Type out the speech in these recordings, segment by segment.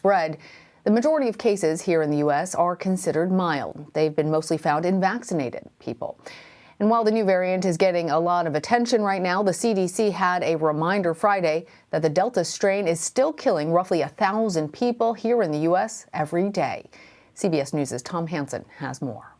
spread. The majority of cases here in the U.S. are considered mild. They've been mostly found in vaccinated people. And while the new variant is getting a lot of attention right now, the CDC had a reminder Friday that the Delta strain is still killing roughly a thousand people here in the U.S. every day. CBS News' Tom Hanson has more.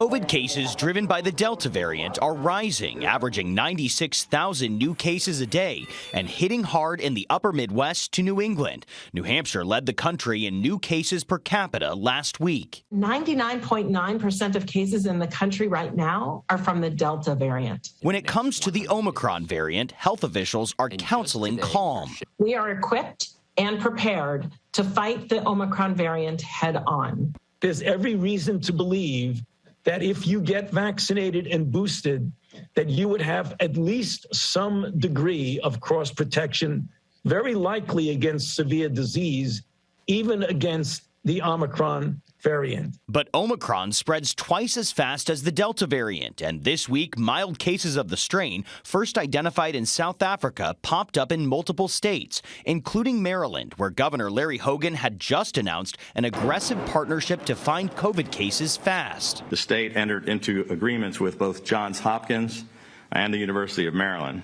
COVID cases driven by the Delta variant are rising, averaging 96,000 new cases a day and hitting hard in the upper Midwest to New England. New Hampshire led the country in new cases per capita last week. 99.9% of cases in the country right now are from the Delta variant. When it comes to the Omicron variant, health officials are counseling calm. We are equipped and prepared to fight the Omicron variant head on. There's every reason to believe that if you get vaccinated and boosted, that you would have at least some degree of cross protection, very likely against severe disease, even against the Omicron variant. But Omicron spreads twice as fast as the Delta variant, and this week, mild cases of the strain, first identified in South Africa, popped up in multiple states, including Maryland, where Governor Larry Hogan had just announced an aggressive partnership to find COVID cases fast. The state entered into agreements with both Johns Hopkins and the University of Maryland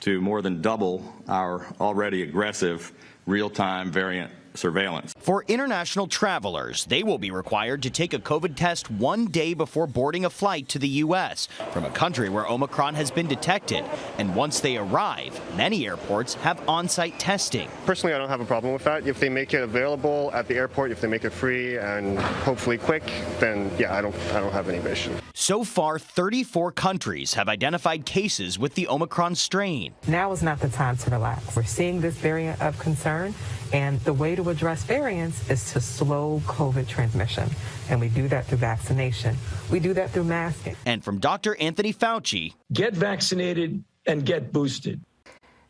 to more than double our already aggressive real-time variant surveillance. For international travelers, they will be required to take a COVID test one day before boarding a flight to the U.S. from a country where Omicron has been detected. And once they arrive, many airports have on-site testing. Personally, I don't have a problem with that. If they make it available at the airport, if they make it free and hopefully quick, then yeah, I don't, I don't have any issue. So far, 34 countries have identified cases with the Omicron strain. Now is not the time to relax. We're seeing this variant of concern, and the way to address variants is to slow COVID transmission. And we do that through vaccination. We do that through masking. And from Dr. Anthony Fauci, get vaccinated and get boosted.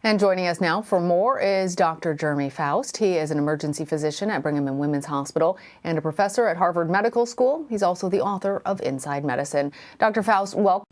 And joining us now for more is Dr. Jeremy Faust. He is an emergency physician at Brigham and Women's Hospital and a professor at Harvard Medical School. He's also the author of Inside Medicine. Dr. Faust, welcome.